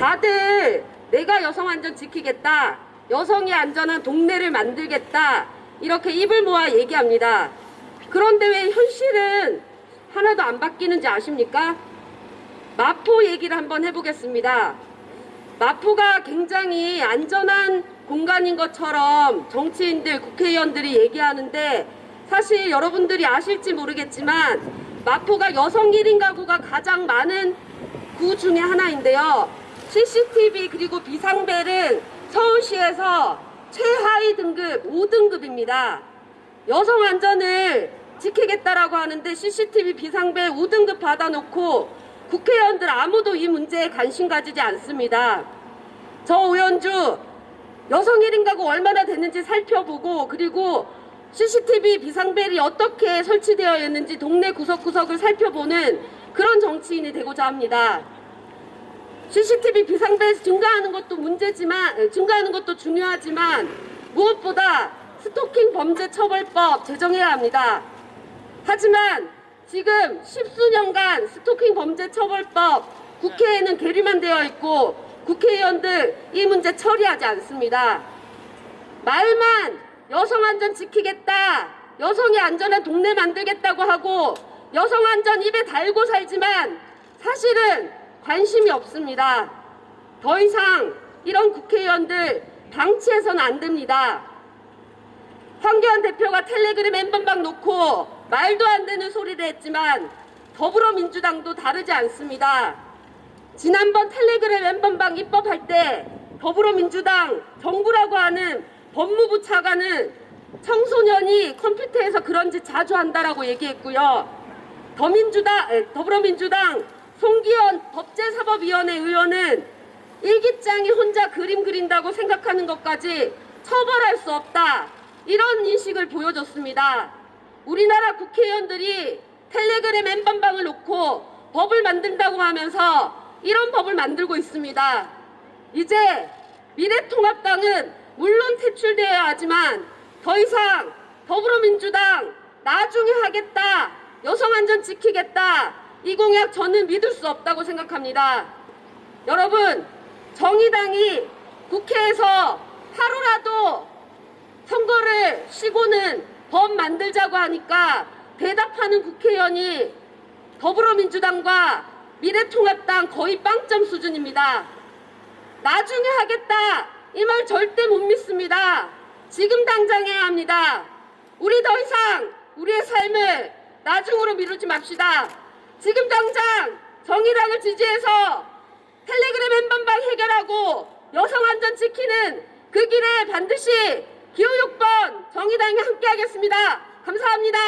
다들 내가 여성 안전 지키겠다. 여성이 안전한 동네를 만들겠다. 이렇게 입을 모아 얘기합니다. 그런데 왜 현실은 하나도 안 바뀌는지 아십니까? 마포 얘기를 한번 해보겠습니다. 마포가 굉장히 안전한 공간인 것처럼 정치인들, 국회의원들이 얘기하는데 사실 여러분들이 아실지 모르겠지만 마포가 여성 1인 가구가 가장 많은 구 중에 하나인데요. CCTV 그리고 비상벨은 서울시에서 최하위 등급 5등급입니다. 여성 안전을 지키겠다라고 하는데 CCTV 비상벨 5등급 받아놓고 국회의원들 아무도 이 문제에 관심 가지지 않습니다. 저 의원주 여성 1인 가구 얼마나 됐는지 살펴보고 그리고 CCTV 비상벨이 어떻게 설치되어 있는지 동네 구석구석을 살펴보는 그런 정치인이 되고자 합니다. CCTV 비상벨 증가하는 것도 문제지만 에, 증가하는 것도 중요하지만 무엇보다 스토킹 범죄 처벌법 제정해야 합니다. 하지만 지금 십수년간 스토킹 범죄 처벌법 국회에는 계류만 되어 있고 국회의원들 이 문제 처리하지 않습니다. 말만 여성 안전 지키겠다, 여성이 안전한 동네 만들겠다고 하고 여성 안전 입에 달고 살지만 사실은 관심이 없습니다. 더 이상 이런 국회의원들 방치해서는 안 됩니다. 황교안 대표가 텔레그램 엠번방 놓고 말도 안 되는 소리를 했지만 더불어민주당도 다르지 않습니다. 지난번 텔레그램 엠번방 입법할 때 더불어민주당 정부라고 하는 법무부 차관은 청소년이 컴퓨터에서 그런 짓 자주 한다라고 얘기했고요. 더민주당, 에, 더불어민주당 송기현 법제사법위원회 의원은 일기장이 혼자 그림 그린다고 생각하는 것까지 처벌할 수 없다. 이런 인식을 보여줬습니다. 우리나라 국회의원들이 텔레그램 엠번방을 놓고 법을 만든다고 하면서 이런 법을 만들고 있습니다. 이제 미래통합당은 물론 퇴출되어야 하지만 더 이상 더불어민주당 나중에 하겠다. 여성 안전 지키겠다. 이 공약 저는 믿을 수 없다고 생각합니다. 여러분, 정의당이 국회에서 하루라도 선거를 쉬고는 법 만들자고 하니까 대답하는 국회의원이 더불어민주당과 미래통합당 거의 빵점 수준입니다. 나중에 하겠다. 이 말 절대 못 믿습니다. 지금 당장 해야 합니다. 우리 더 이상 우리의 삶을 나중으로 미루지 맙시다. 지금 당장 정의당을 지지해서 텔레그램 엠번방 해결하고 여성 안전 지키는 그 길에 반드시 기호 6번 정의당이 함께하겠습니다. 감사합니다.